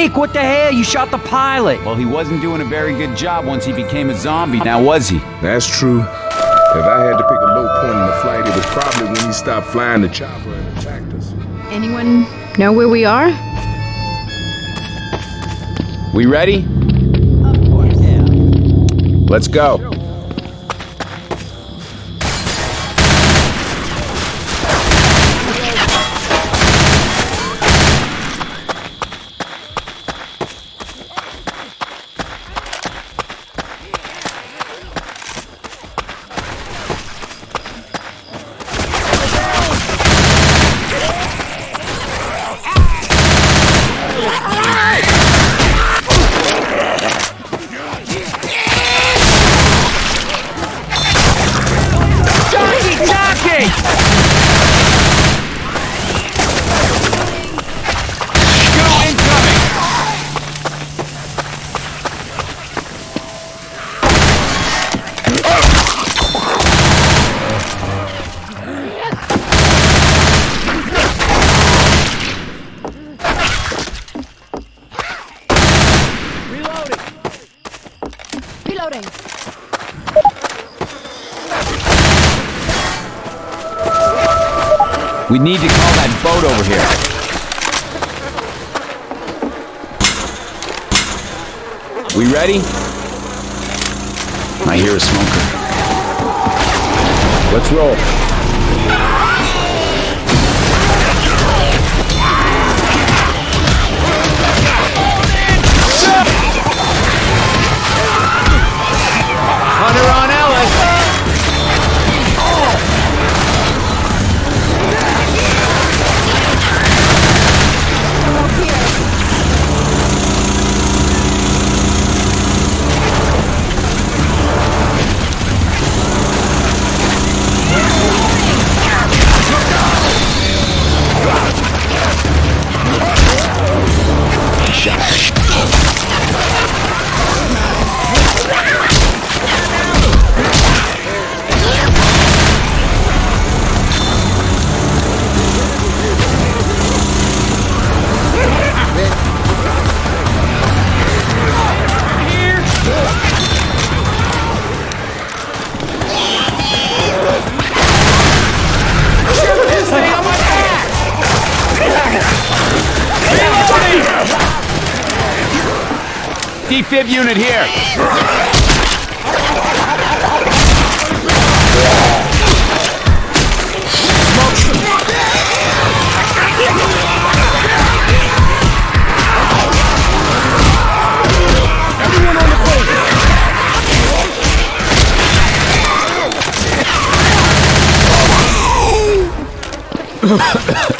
Nick, what the hell? You shot the pilot. Well, he wasn't doing a very good job once he became a zombie, now was he? That's true. If I had to pick a low point in the flight, it was probably when he stopped flying the chopper and attacked us. Anyone know where we are? We ready? Of course. Yeah. Let's go. That boat over here. We ready? I hear a smoker. Let's roll. Hunter on Ellis! Defib unit here.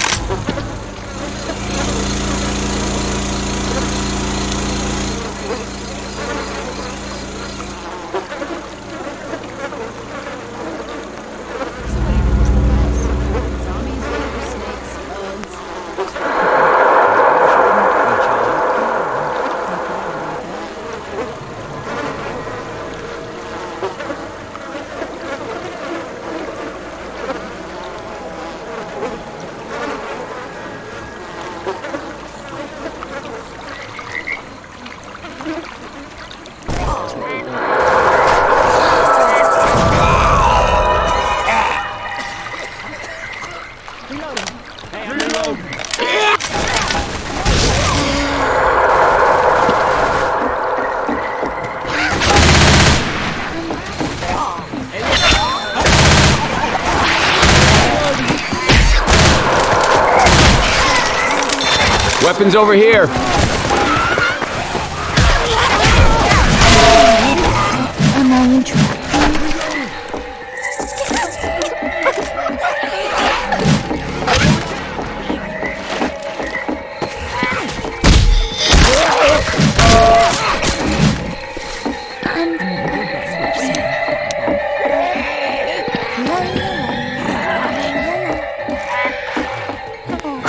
Weapons over here.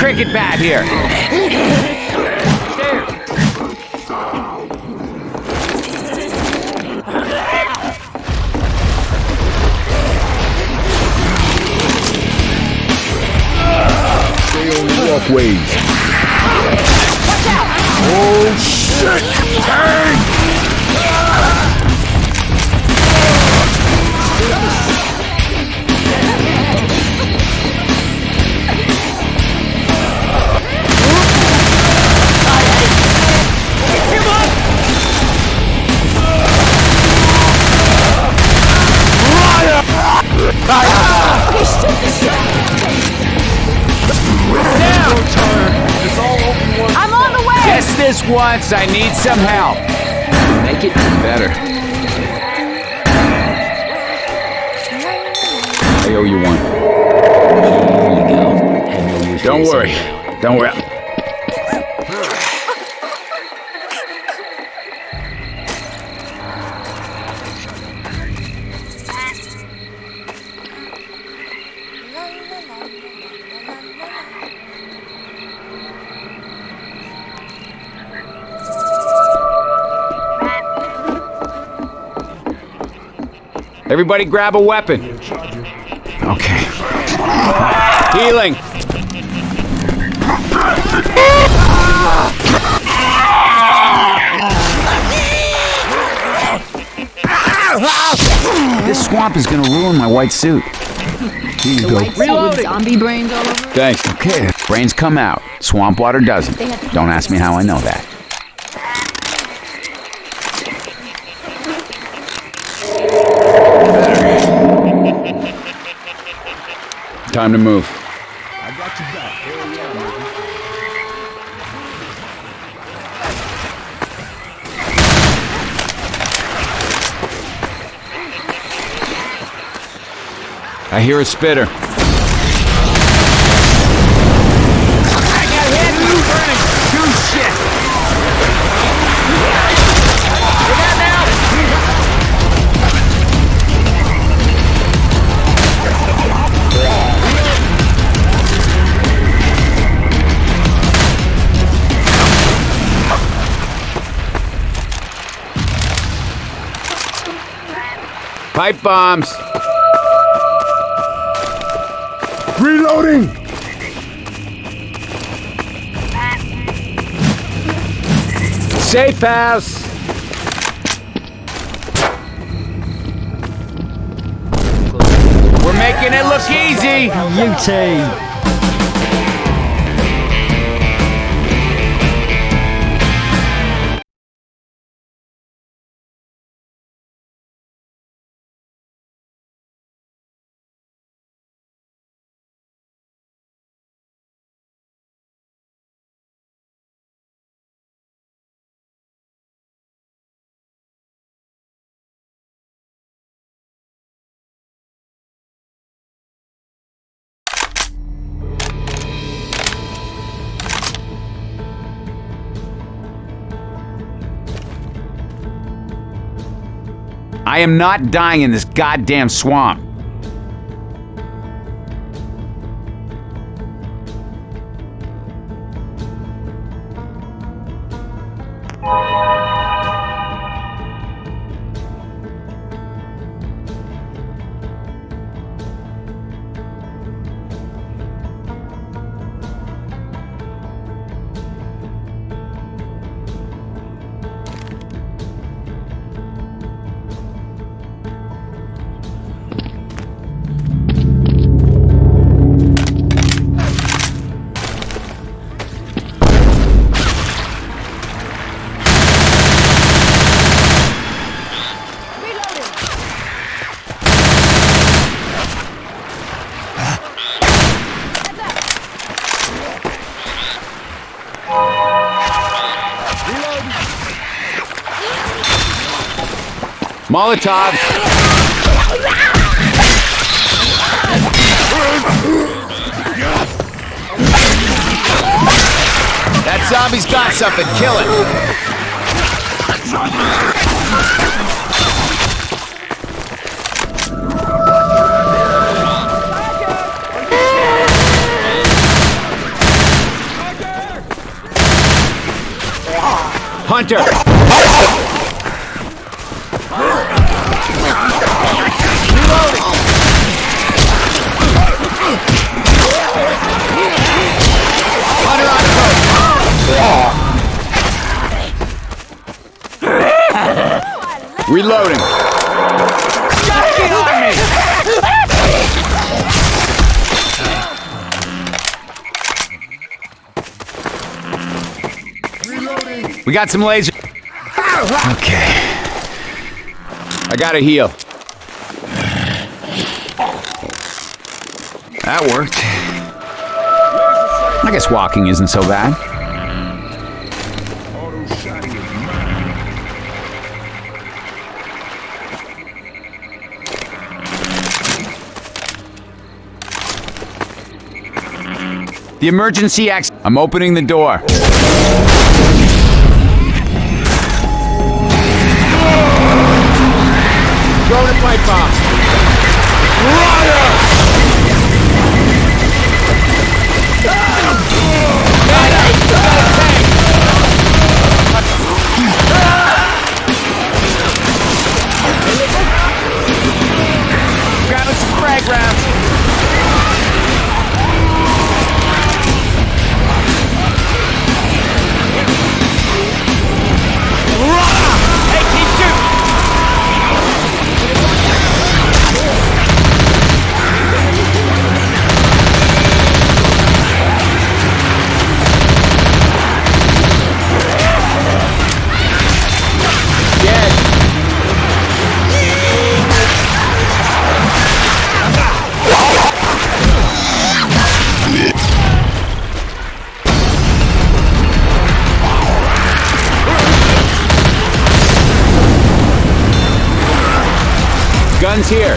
cricket bat here. Stay on the walkways. Watch out! Oh shit! This once, I need some help. Make it better. I owe you one. Here you go. Have no use for Don't worry. Don't worry. Everybody grab a weapon. Okay. Healing. This swamp is gonna ruin my white suit. Here you go. White suit zombie brains all over. Thanks. Okay. Brains come out. Swamp water doesn't. Don't ask me how I know that. Time to move. I got you back. Nigga. I hear a spitter. Pipe bombs. Reloading! Safe house. We're making it look easy. UT. I am not dying in this goddamn swamp. Molotov. That zombie's got something. Kill it. Hunter. Reloading. Get on me! We got some laser. Okay. I gotta heal. That worked. I guess walking isn't so bad. The emergency exit. I'm opening the door. Throw the pipe bomb. Here.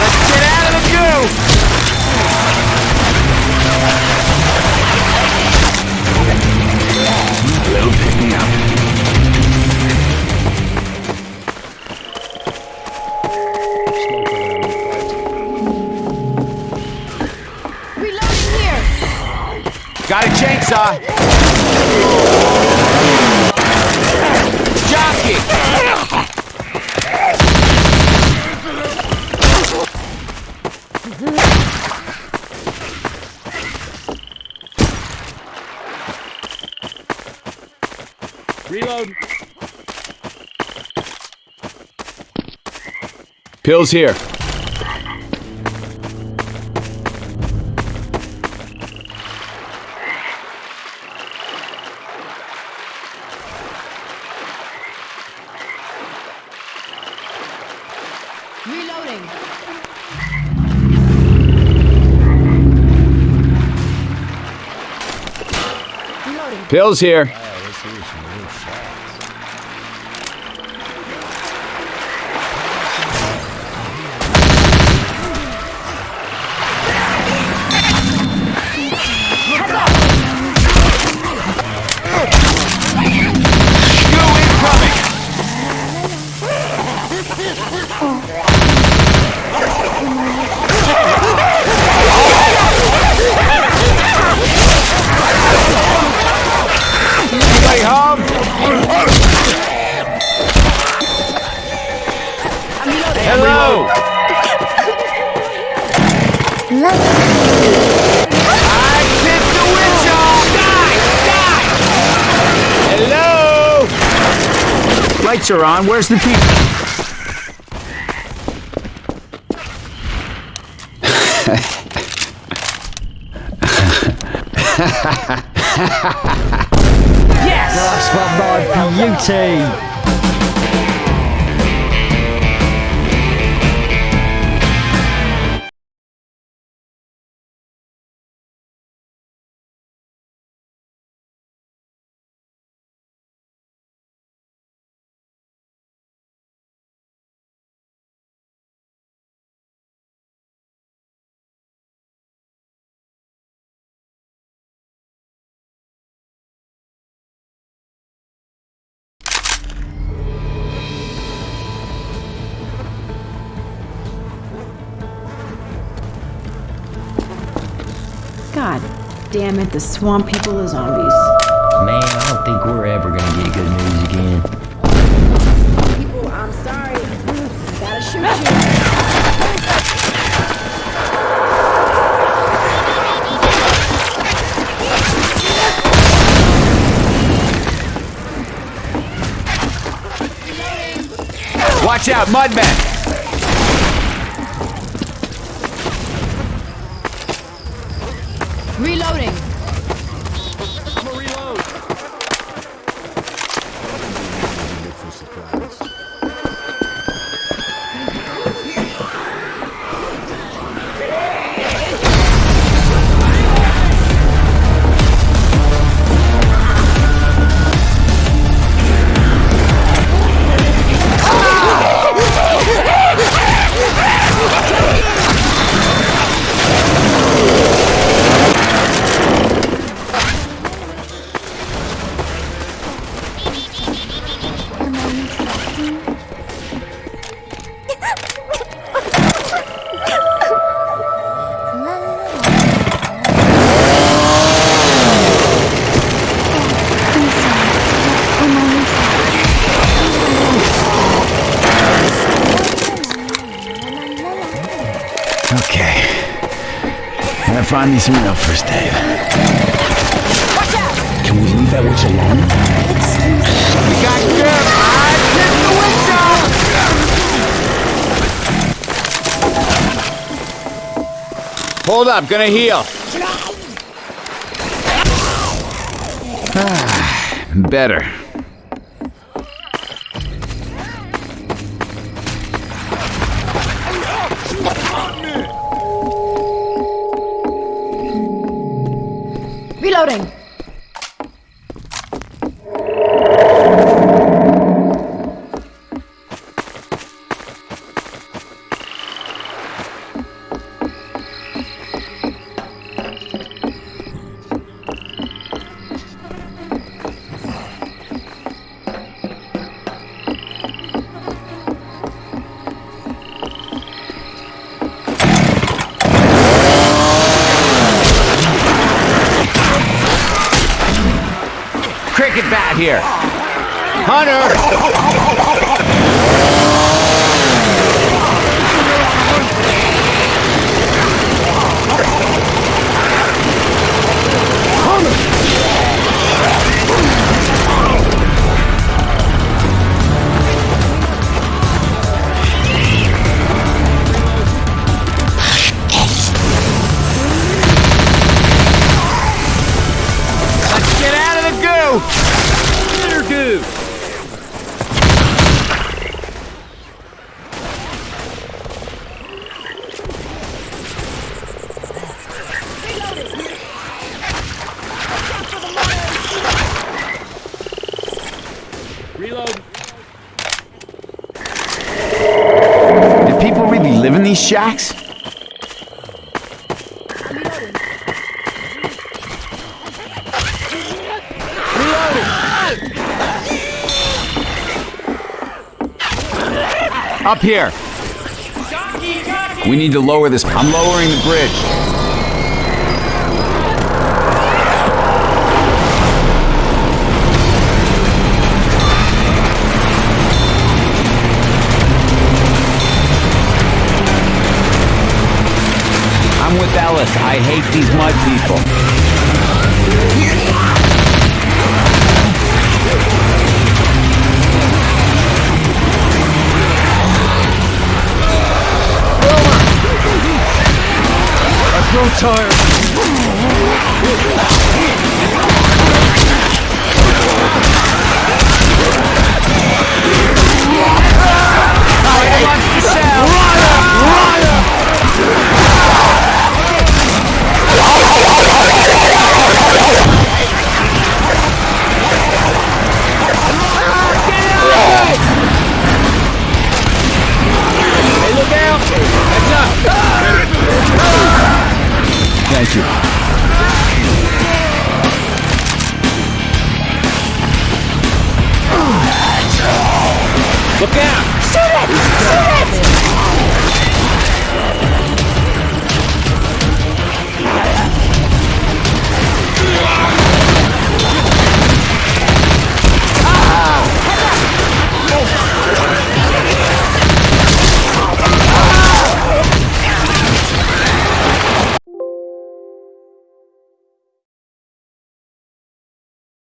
Let's get out of the goo! Pick me up. Reloading here. Got a chainsaw. Pills here. Reloading. Pills here. Lights are on. Where's the people? That's what my beauty. God damn it, the swamp people are zombies. Man, I don't think we're ever gonna get good news again. People, I'm sorry. Gotta shoot you. Watch out, Mudman! Find me some real first aid. Can we leave that witch alone? Got good. Eyes hit the window. Hold up, gonna heal. Ah, better. Reloading. These shacks? Up here. We need to lower this. I'm lowering the bridge. I'm with Ellis. I hate these mud people. I grow tired.